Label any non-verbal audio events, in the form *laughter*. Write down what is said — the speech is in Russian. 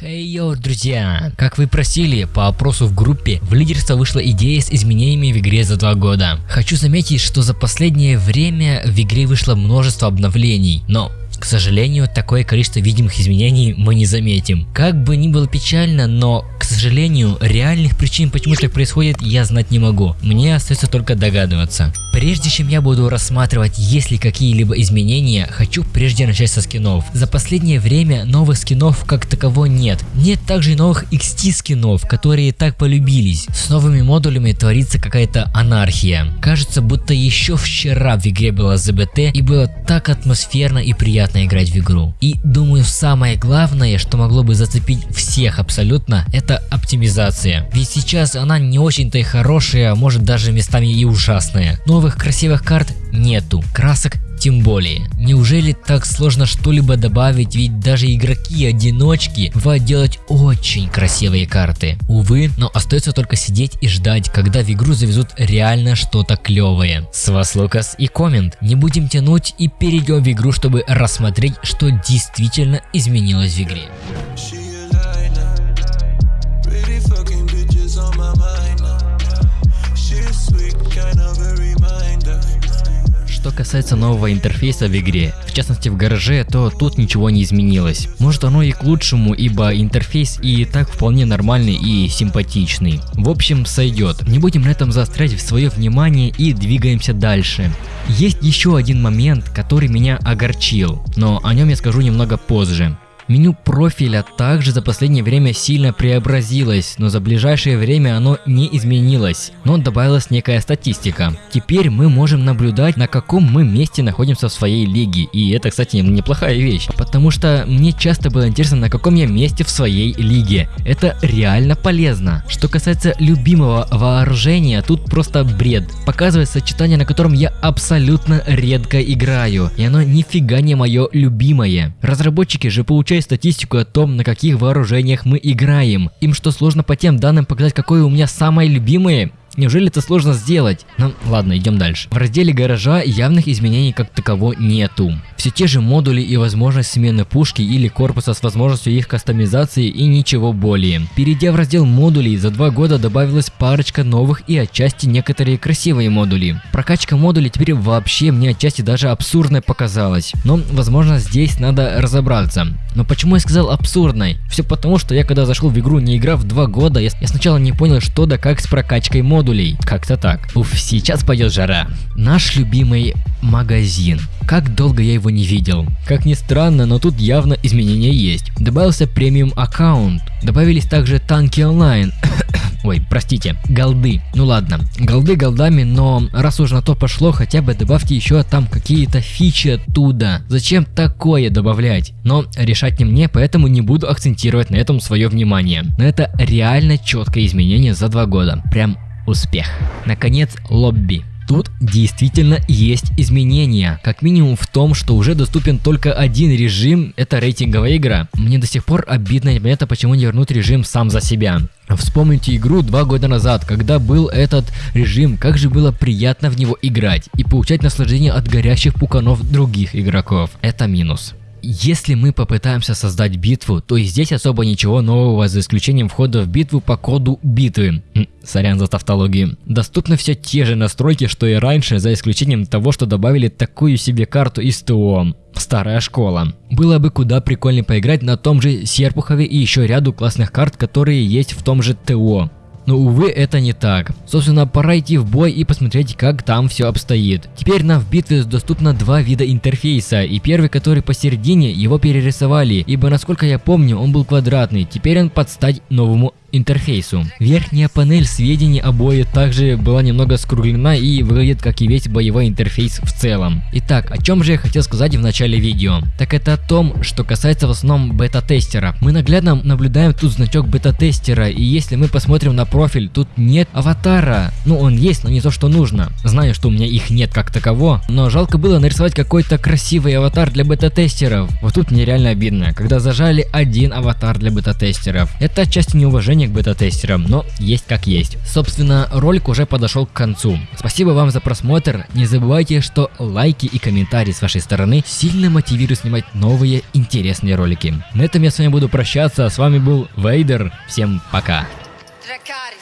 Хей, йоу, друзья! Как вы просили, по опросу в группе, в лидерство вышла идея с изменениями в игре за два года. Хочу заметить, что за последнее время в игре вышло множество обновлений, но к сожалению, такое количество видимых изменений мы не заметим. Как бы ни было печально, но, сожалению, реальных причин, почему так происходит, я знать не могу. Мне остается только догадываться. Прежде чем я буду рассматривать, есть ли какие-либо изменения, хочу прежде начать со скинов. За последнее время новых скинов как таково нет. Нет также и новых XT скинов, которые так полюбились. С новыми модулями творится какая-то анархия. Кажется, будто еще вчера в игре было ЗБТ и было так атмосферно и приятно играть в игру. И думаю самое главное, что могло бы зацепить всех абсолютно, это оптимизация. Ведь сейчас она не очень-то и хорошая, может даже местами и ужасная. Новых красивых карт нету, красок тем более. Неужели так сложно что-либо добавить, ведь даже игроки-одиночки бывают делать очень красивые карты. Увы, но остается только сидеть и ждать, когда в игру завезут реально что-то клевое. С вас Лукас и коммент. Не будем тянуть и перейдем в игру, чтобы рассмотреть, что действительно изменилось в игре. Что касается нового интерфейса в игре, в частности в гараже, то тут ничего не изменилось. Может оно и к лучшему, ибо интерфейс и так вполне нормальный и симпатичный. В общем, сойдет. Не будем на этом заострять свое внимание и двигаемся дальше. Есть еще один момент, который меня огорчил, но о нем я скажу немного позже. Меню профиля также за последнее время сильно преобразилось, но за ближайшее время оно не изменилось, но добавилась некая статистика. Теперь мы можем наблюдать, на каком мы месте находимся в своей лиге, и это, кстати, неплохая вещь, потому что мне часто было интересно, на каком я месте в своей лиге. Это реально полезно. Что касается любимого вооружения, тут просто бред. Показывает сочетание, на котором я абсолютно редко играю, и оно нифига не мое любимое. Разработчики же получают статистику о том, на каких вооружениях мы играем. Им что сложно по тем данным показать, какое у меня самое любимое? Неужели это сложно сделать? Ну ладно, идем дальше. В разделе гаража явных изменений как таково нету. Все те же модули и возможность смены пушки или корпуса с возможностью их кастомизации и ничего более. Перейдя в раздел модулей, за два года добавилась парочка новых и отчасти некоторые красивые модули. Прокачка модулей теперь вообще мне отчасти даже абсурдной показалась. Но возможно здесь надо разобраться. Но почему я сказал абсурдной? Все потому, что я когда зашел в игру не играв два года, я, я сначала не понял что да как с прокачкой модулей. Как-то так. Уф, сейчас пойдет жара. Наш любимый магазин. Как долго я его не видел. Как ни странно, но тут явно изменения есть. Добавился премиум аккаунт. Добавились также танки онлайн. *coughs* Ой, простите, голды. Ну ладно, голды голдами, но раз уж на то пошло, хотя бы добавьте еще там какие-то фичи оттуда. Зачем такое добавлять? Но решать не мне, поэтому не буду акцентировать на этом свое внимание. Но это реально четкое изменение за два года. Прям успех. Наконец, лобби. Тут действительно есть изменения, как минимум в том, что уже доступен только один режим, это рейтинговая игра. Мне до сих пор обидно непонятно, почему не вернуть режим сам за себя. Вспомните игру два года назад, когда был этот режим, как же было приятно в него играть и получать наслаждение от горящих пуканов других игроков. Это минус. Если мы попытаемся создать битву, то и здесь особо ничего нового, за исключением входа в битву по коду битвы. Сорян за тавтологию. Доступны все те же настройки, что и раньше, за исключением того, что добавили такую себе карту из ТО. Старая школа. Было бы куда прикольнее поиграть на том же Серпухове и еще ряду классных карт, которые есть в том же ТО. Но увы, это не так. Собственно, пора идти в бой и посмотреть, как там все обстоит. Теперь нам в битве доступно два вида интерфейса, и первый, который посередине, его перерисовали, ибо насколько я помню, он был квадратный, теперь он под стать новому интерфейсу. Верхняя панель сведений о бое также была немного скруглена и выглядит как и весь боевой интерфейс в целом. Итак, о чем же я хотел сказать в начале видео? Так это о том, что касается в основном бета-тестера. Мы наглядно наблюдаем тут значок бета-тестера и если мы посмотрим на профиль, тут нет аватара. Ну он есть, но не то что нужно. Знаю, что у меня их нет как таково, но жалко было нарисовать какой-то красивый аватар для бета-тестеров. Вот тут нереально обидно, когда зажали один аватар для бета-тестеров. Это отчасти неуважение отношение к бета-тестерам, но есть как есть. Собственно, ролик уже подошел к концу. Спасибо вам за просмотр. Не забывайте, что лайки и комментарии с вашей стороны сильно мотивируют снимать новые интересные ролики. На этом я с вами буду прощаться. С вами был Вейдер. Всем пока. Dracarys.